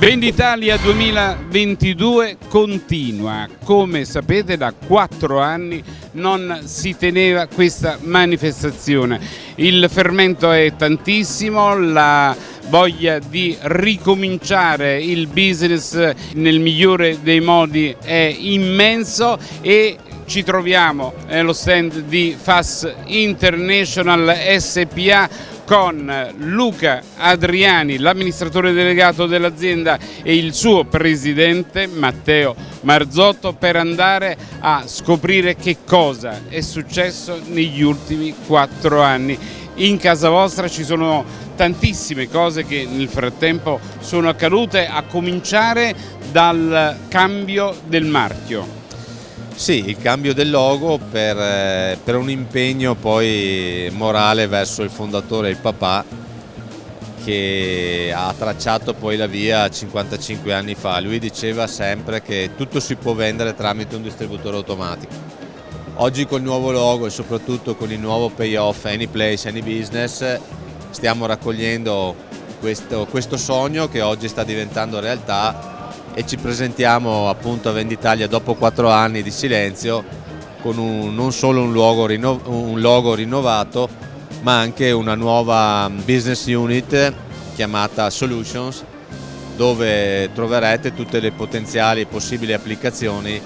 Venditalia 2022 continua, come sapete da quattro anni non si teneva questa manifestazione. Il fermento è tantissimo, la voglia di ricominciare il business nel migliore dei modi è immenso e ci troviamo nello stand di FAS International SPA con Luca Adriani, l'amministratore delegato dell'azienda e il suo presidente Matteo Marzotto per andare a scoprire che cosa è successo negli ultimi quattro anni. In casa vostra ci sono tantissime cose che nel frattempo sono accadute a cominciare dal cambio del marchio. Sì, il cambio del logo per, eh, per, un impegno poi morale verso il fondatore, il papà, che ha tracciato poi la via 55 anni fa. Lui diceva sempre che tutto si può vendere tramite un distributore automatico. Oggi col nuovo logo e soprattutto con il nuovo payoff Any Place, Any Business stiamo raccogliendo questo, questo sogno che oggi sta diventando realtà e ci presentiamo appunto a Venditalia dopo quattro anni di silenzio con un, non solo un logo, un logo rinnovato ma anche una nuova business unit chiamata Solutions dove troverete tutte le potenziali e possibili applicazioni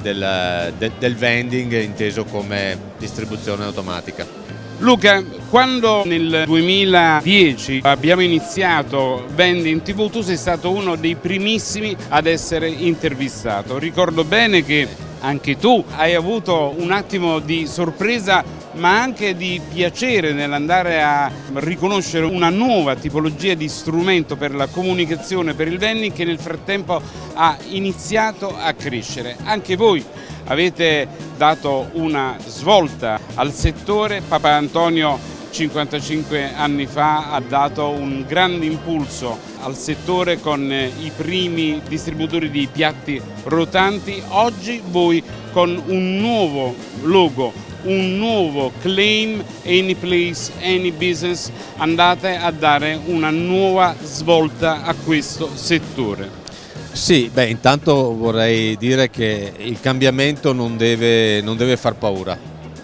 del, del, del vending inteso come distribuzione automatica. Luca, quando nel 2010 abbiamo iniziato Vendi in TV, tu sei stato uno dei primissimi ad essere intervistato. Ricordo bene che anche tu hai avuto un attimo di sorpresa ma anche di piacere nell'andare a riconoscere una nuova tipologia di strumento per la comunicazione per il vending che nel frattempo ha iniziato a crescere. Anche voi avete dato una svolta al settore, Papa Antonio 55 anni fa ha dato un grande impulso al settore con i primi distributori di piatti rotanti, oggi voi con un nuovo logo, un nuovo claim Any Place, Any Business andate a dare una nuova svolta a questo settore. Sì, beh, intanto vorrei dire che il cambiamento non deve, non deve far paura,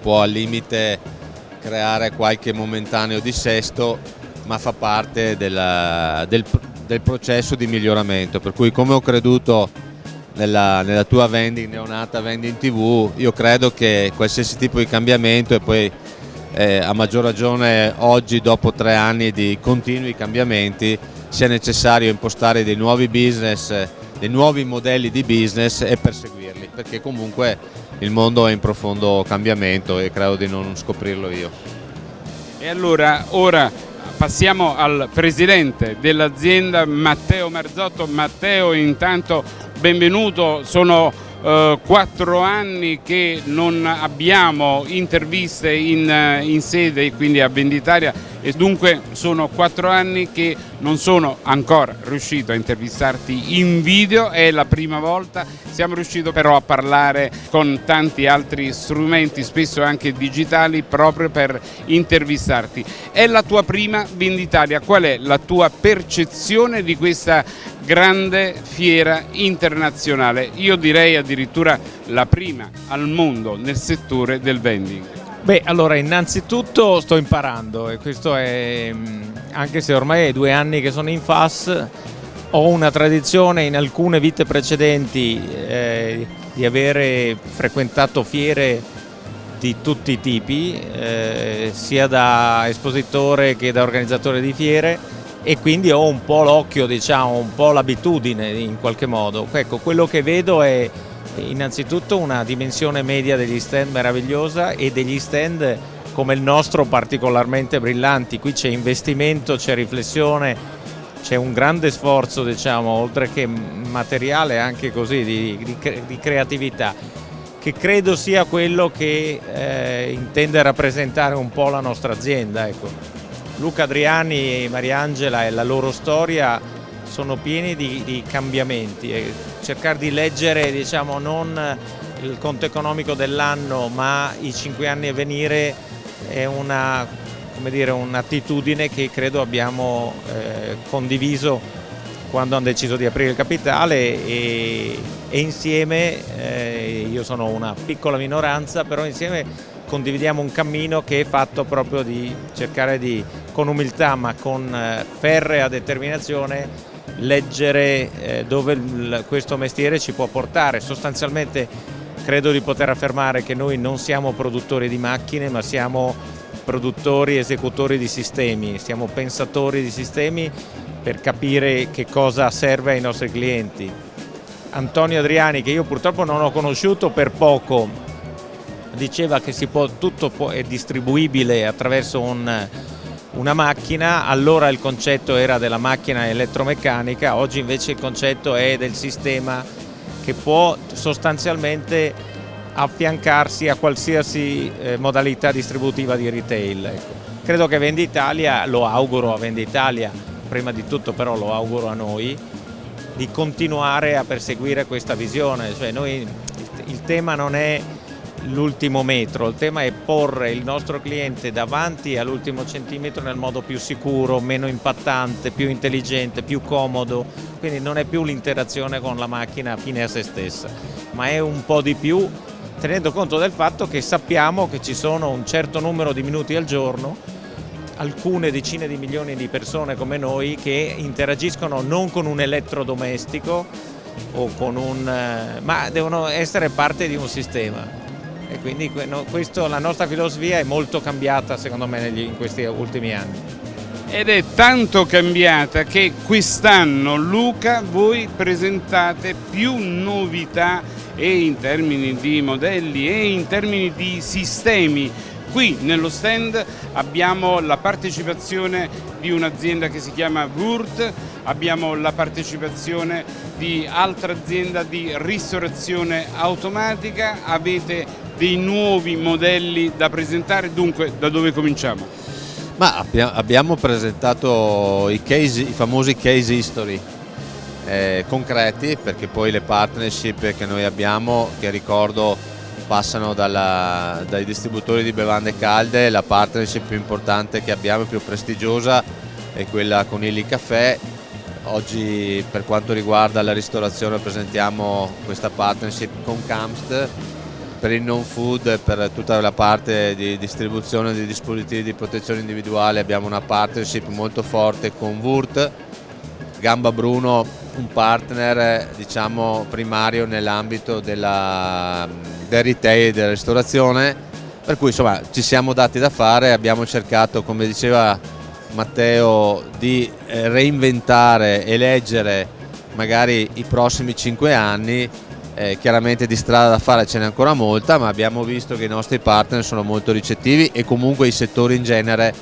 può al limite creare qualche momentaneo dissesto, ma fa parte della, del, del, processo di miglioramento, per cui come ho creduto nella, nella tua vending neonata vending tv, io credo che qualsiasi tipo di cambiamento e poi eh, a maggior ragione oggi dopo tre anni di continui cambiamenti sia necessario impostare dei nuovi business, dei nuovi modelli di business e perseguirli, perché comunque il mondo è in profondo cambiamento e credo di non scoprirlo io. E allora ora passiamo al presidente dell'azienda Matteo Marzotto. Matteo intanto benvenuto, sono eh, quattro anni che non abbiamo interviste in, eh, in sede, quindi a Venditaria e dunque sono quattro anni che non sono ancora riuscito a intervistarti in video, è la prima volta, siamo riusciti però a parlare con tanti altri strumenti, spesso anche digitali, proprio per intervistarti. È la tua prima Venditalia, qual è la tua percezione di questa grande fiera internazionale? Io direi addirittura la prima al mondo nel settore del vending. Beh, allora innanzitutto sto imparando e questo è, mm, anche se ormai è due anni che sono in FAS, ho una tradizione in alcune vite precedenti eh, di avere frequentato fiere di tutti i tipi, eh, sia da espositore che da organizzatore di fiere e quindi ho un po' l'occhio, diciamo, un po' l'abitudine in qualche modo. Ecco, quello che vedo è innanzitutto una dimensione media degli stand meravigliosa e degli stand come il nostro particolarmente brillanti, qui c'è investimento, c'è riflessione, c'è un grande sforzo diciamo, oltre che materiale anche così di, di, di creatività che credo sia quello che eh, intende rappresentare un po' la nostra azienda. Ecco. Luca Adriani e Mariangela e la loro storia sono pieni di, di cambiamenti e cercare di leggere diciamo, non il conto economico dell'anno ma i cinque anni a venire è un'attitudine un che credo abbiamo eh, condiviso quando hanno deciso di aprire il capitale e, e insieme, eh, io sono una piccola minoranza, però insieme condividiamo un cammino che è fatto proprio di cercare di, con umiltà ma con eh, ferrea determinazione, leggere eh, dove questo mestiere ci può portare. Sostanzialmente credo di poter affermare che noi non siamo produttori di macchine ma siamo produttori, esecutori di sistemi, siamo pensatori di sistemi per capire che cosa serve ai nostri clienti. Antonio Adriani, che io purtroppo non ho conosciuto per poco, diceva che può, tutto può, è distribuibile attraverso un, una macchina, allora il concetto era della macchina elettromeccanica, oggi invece il concetto è del sistema che può sostanzialmente affiancarsi a qualsiasi eh, modalità distributiva di retail. Ecco. Credo che Venditalia, lo auguro a Venditalia, prima di tutto però lo auguro a noi, di continuare a perseguire questa visione. Cioè noi, il tema non è l'ultimo metro, il tema è porre il nostro cliente davanti all'ultimo centimetro nel modo più sicuro, meno impattante, più intelligente, più comodo, quindi non è più l'interazione con la macchina fine a se stessa, ma è un po' di più tenendo conto del fatto che sappiamo che ci sono un certo numero di minuti al giorno alcune decine di milioni di persone come noi che interagiscono non con un elettrodomestico o con un, eh, ma devono essere parte di un sistema e quindi questo, la nostra filosofia è molto cambiata secondo me negli, in questi ultimi anni. Ed è tanto cambiata che quest'anno Luca voi presentate più novità e in termini di modelli e in termini di sistemi Qui nello stand abbiamo la partecipazione di un'azienda che si chiama Wurt, abbiamo la partecipazione di altra azienda di ristorazione automatica, avete dei nuovi modelli da presentare, dunque da dove cominciamo? Ma abbiamo presentato i, case, i famosi case history eh, concreti perché poi le partnership che noi abbiamo, che ricordo passano dalla, dai distributori di bevande calde, la partnership più importante che abbiamo, più prestigiosa è quella con Illy Caffè. Oggi per quanto riguarda la ristorazione presentiamo questa partnership con Camst per il non food per tutta la parte di distribuzione di dispositivi di protezione individuale abbiamo una partnership molto forte con Wurt, Gamba Bruno un partner diciamo, primario nell'ambito del retail e della ristorazione. Per cui insomma ci siamo dati da fare abbiamo cercato come diceva Matteo di eh, reinventare e leggere magari i prossimi cinque anni eh, chiaramente di strada da fare ce n'è ancora molta ma abbiamo visto che i nostri partner sono molto ricettivi e comunque i settori in genere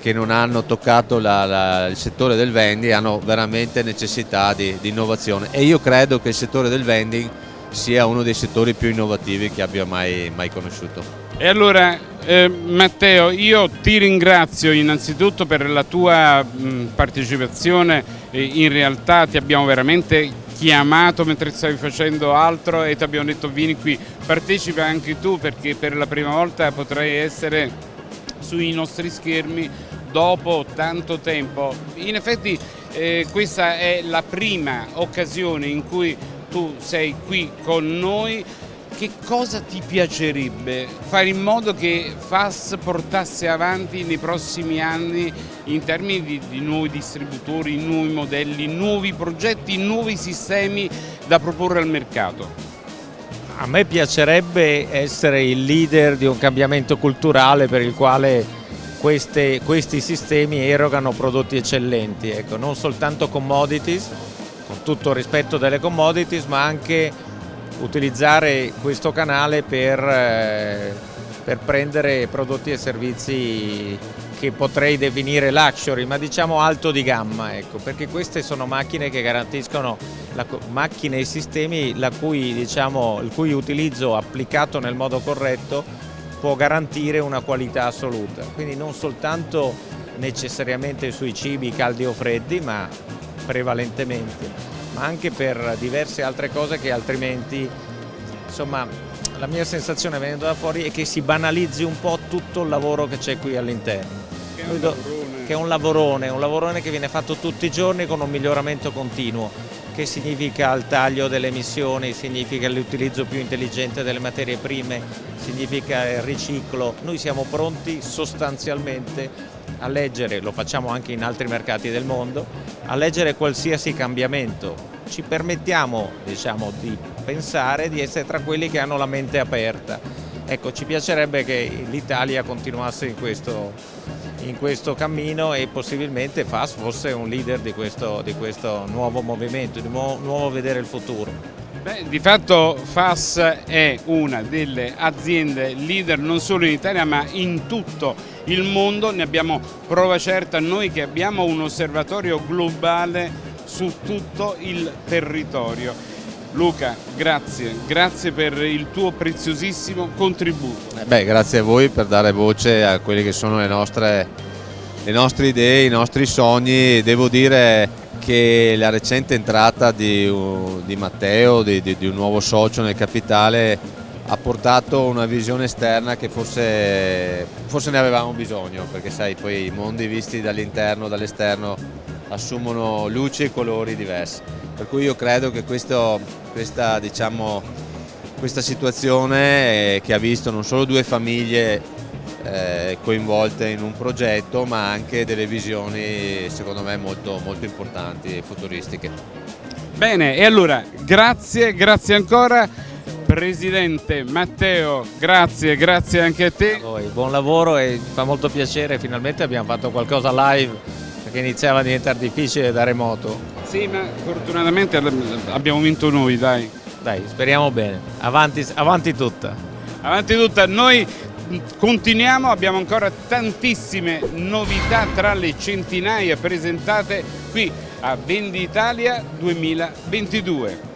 che non hanno toccato la, la, il settore del vending hanno veramente necessità di, di, innovazione e io credo che il settore del vending sia uno dei settori più innovativi che abbia mai, mai conosciuto. E allora eh, Matteo io ti ringrazio innanzitutto per la tua mh, partecipazione, eh, in realtà ti abbiamo veramente chiamato mentre stavi facendo altro e ti abbiamo detto vieni qui, partecipa anche tu perché per la prima volta potrai essere sui nostri schermi dopo tanto tempo. In effetti eh, questa è la prima occasione in cui tu sei qui con noi. Che cosa ti piacerebbe fare in modo che FAS portasse avanti nei prossimi anni in termini di, di nuovi distributori, nuovi modelli, nuovi progetti, nuovi sistemi da proporre al mercato? A me piacerebbe essere il leader di un cambiamento culturale per il quale queste, questi sistemi erogano prodotti eccellenti, ecco, non soltanto commodities, con tutto il rispetto delle commodities, ma anche utilizzare questo canale per, eh, per prendere prodotti e servizi che potrei definire luxury, ma diciamo alto di gamma, ecco, perché queste sono macchine che garantiscono la, macchine e sistemi cui, diciamo, il cui utilizzo applicato nel modo corretto può garantire una qualità assoluta, quindi non soltanto necessariamente sui cibi caldi o freddi, ma prevalentemente, ma anche per diverse altre cose che altrimenti, insomma, la mia sensazione venendo da fuori è che si banalizzi un po' tutto il lavoro che c'è qui all'interno. che è un lavorone, un lavorone che viene fatto tutti i giorni con un miglioramento continuo che significa il taglio delle emissioni, significa l'utilizzo più intelligente delle materie prime, significa il riciclo. Noi siamo pronti sostanzialmente a leggere, lo facciamo anche in altri mercati del mondo, a leggere qualsiasi cambiamento. Ci permettiamo diciamo, di pensare di essere tra quelli che hanno la mente aperta. Ecco, ci piacerebbe che l'Italia continuasse in questo, in questo cammino e possibilmente FAS fosse un leader di questo, di questo nuovo movimento, di nuovo, vedere il futuro. Beh, di fatto FAS è una delle aziende leader non solo in Italia ma in tutto il mondo, ne abbiamo prova certa noi che abbiamo un osservatorio globale su tutto il territorio. Luca, grazie, grazie per il tuo preziosissimo contributo. Eh beh, grazie a voi per dare voce a quelle che sono le nostre, le nostre idee, i nostri sogni. Devo dire che la recente entrata di, di Matteo, di, di, di un nuovo socio nel capitale, ha portato una visione esterna che forse, forse ne avevamo bisogno, perché sai, poi i mondi visti dall'interno, dall'esterno assumono luci e colori diversi. Per cui io credo che questo, questa, diciamo, questa situazione eh, che ha visto non solo due famiglie eh, coinvolte in un progetto ma anche delle visioni secondo me molto, molto importanti e futuristiche. Bene e allora grazie, grazie ancora Presidente Matteo, grazie, grazie anche a te. A voi, buon lavoro e fa molto piacere, finalmente abbiamo fatto qualcosa live perché iniziava a diventare difficile da remoto. Sì, ma fortunatamente abbiamo vinto noi, dai. Dai, speriamo bene. Avanti, avanti tutta. Avanti tutta. Noi continuiamo, abbiamo ancora tantissime novità tra le centinaia presentate qui a Vendi Italia 2022.